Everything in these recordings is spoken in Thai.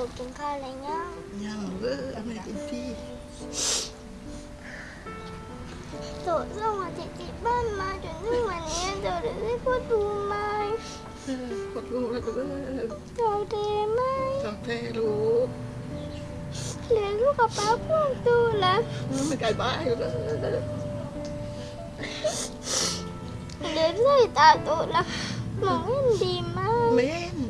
โตโตกินข้าวอะไรยังยังเออเอาไม่กินที่โตส่งอาทิตย์ที่บ้านมาจนถึงวันนี้โตได้พูดดูไหมเ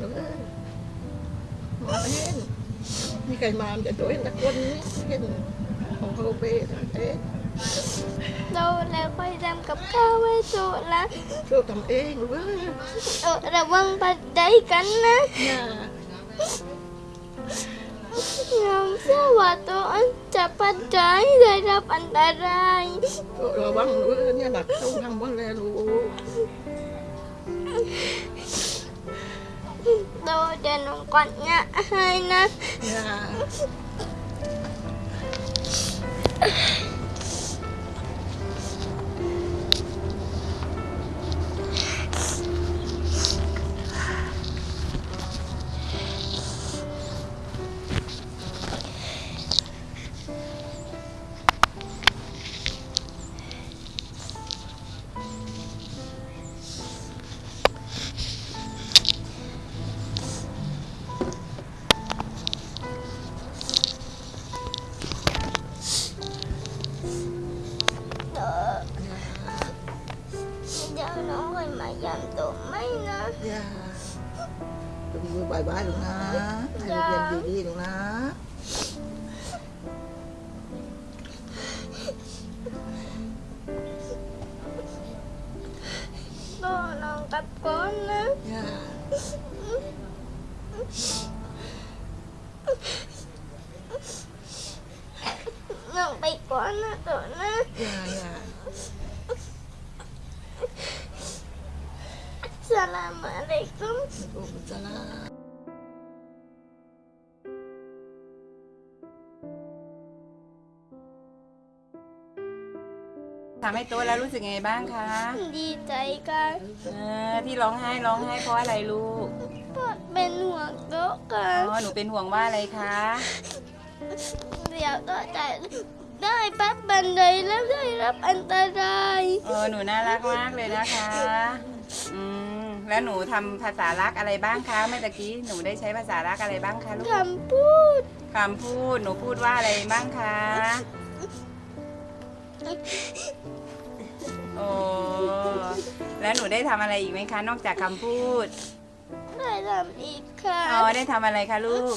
มีไก่มามจะโดนตะกนนี่เห็นของเขาเป้เอ๊ะโตแล้วค่อยทำกับข้าวไว้โตแล้วลู จะน้อง เดี๋ยวน้องค่อยมายำโตไหมนะอย่าลูกมือบายบายลูกนะให้ลูกเรียนดีๆลูกนะ โตน้องกลับก่อน นะอย่าน้องไปก่อนนะโตนะอย่าอย่าสลามอะลัยกุมลูกมันจะลาทำให้โตแล้วรู้สึกไงบ้างคะ ดีใจกันเออที่ร้องไห้ร้องไห้เพราะอะไรลูกเพราะเป็นห่วงโตกัอ๋นอหนูเป็นห่วงว่าอะไรคะ เดี๋ยวโตจะได้ปัดบันไดแล้วได้รับอันตราย เออหนูน่ารักมากเลยนะคะอืมแล้วหนูทำภาษารักอะไรบ้างคะเมื่อตะกี้หนูได้ใช้ภาษารักอะไรบ้างคะลูกคำพูดคำพูดหนูพูดว่าอะไรบ้างคะโอ้แล้วหนูได้ทำอะไรอีกไหมคะ นอกจากคำพูด ได้ทำอีกค่ะ อ๋อได้ทำอะไรคะลูก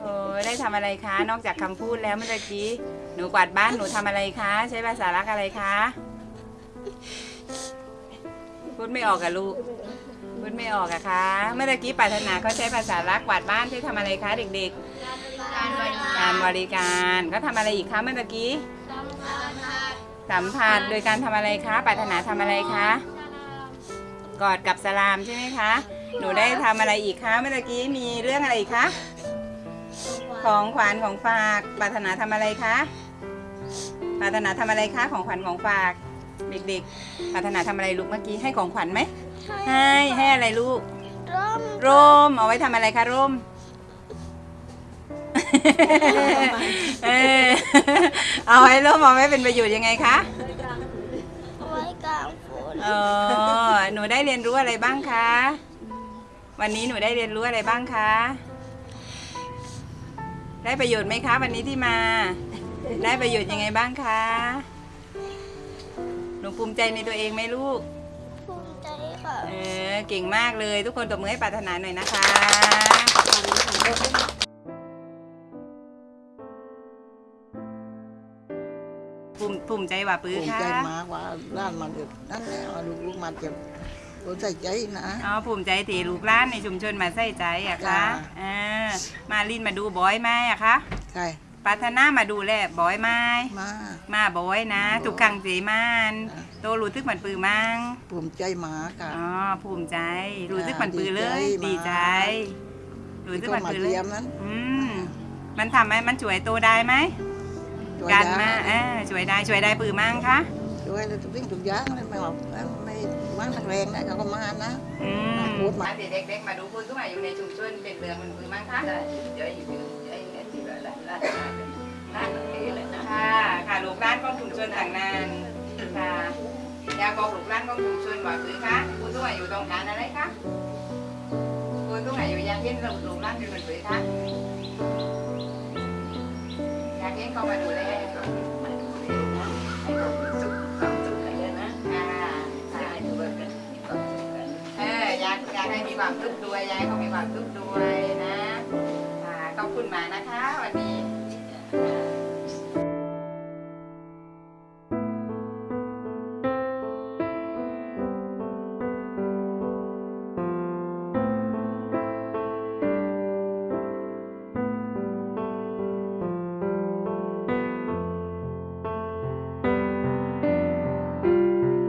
โอ้ได้ทำอะไรคะ นอกจากคำพูดแล้วเมื่อกี้ หนูกวาดบ้านหนูทำอะไรคะ ใช้ภาษารักอะไรคะ พูดไม่ออกอะลูก พูดไม่ออกอะคะ เมื่อกี้ปรารถนาเขาใช้ภาษารักกวาดบ้านใช้ทำอะไรคะ เด็กๆการบริการก็ทำอะไรอีกคะเมื่อกี้ สัมผัสโดยการทำอะไรคะปรารถนาทำอะไรคะ กอดกับสลามใช่ไหมคะ หนูได้ทำอะไรอีกคะเมื่อกี้มีเรื่องอะไรอีกคะ ของขวัญของฝากปรารถนาทำอะไรคะปรารถนาทำอะไรคะ ของขวัญของฝาก เด็กๆปรารถนาทำอะไรลูกเมื่อกี้ให้ของขวัญไหมให้ให้อะไรลูก ร่มร่มเอาไว้ทำอะไรคะร่ม เออเอาไว้ร่มเอาไว้เป็นประโยชน์ยังไงคะ ไว้กลางฝนเออหนูได้เรียนรู้อะไรบ้างคะ วันนี้หนูได้เรียนรู้อะไรบ้างคะ ได้ประโยชน์ไหมคะ วันนี้ที่มา ได้ประโยชน์ยังไงบ้างคะ หนูภูมิใจในตัวเองไหมลูก ภูมิใจค่ะ เออ เก่งมากเลย ทุกคนตบมือให้ปรารถนาหน่อยนะคะภูมิภูมิใจว่าปื้อภูมิค่ะ ใจมากว่าร้านมันเด็ดนั่นแหละว่าลูกๆมันจะ รู้ใจใจนะ อ๋อภูมิใจตีลูกหล้านในชุมชนมาใส่ใจอะคะจ้า อ่ามาลินมาดูบอยไหมอะคะใช่ปรารถนามาดูแลบอยไหมมามาบอยนะมาบ่อยทุกครั้งเจมานจ้าโตรู้ทึกเหมือนปือมั้งภูมิใจมากค่ะ อ๋อภูมิใจรู้ทึกเหมือนปือเลย ดีดีใจใจ รู้ทึกเหมือนมาปือเลเยี่ยยมนั้นอืมมันทำไหมมันช่วยโตได้ไหมช่วยการได้มาเออช่วยได้ช่วยได้ปือมั้งคะ ช่วยทุกสิ่งทุกอย่างเลยไม่ว่าไม่ ว่างนักแรงนะเขาก็มานะอืมพูดมาเด็กๆมาดูผู้สูงอายุในชุมชนเป็นเรื่องมันคือมั้งคะได้เดี๋ยวอยู่เดี๋ยวอยู่ที่แบบร้านร้านร้านนี้เลยนะค่ะค่ะลูกร้านของชุมชนต่างนานค่ะอยากบอกลูกร้านของชุมชนว่าคือคะผู้สูงอายุต้องการอะไรคะผู้สูงอายุอยากเห็นเราลูกร้านเป็นเหมือนคือคะอยากเห็นเขามาดูแล สุขด้วยยากให้เขามีความสุขด้วยนะค่ะขอบคุณหมานะคะวันนี้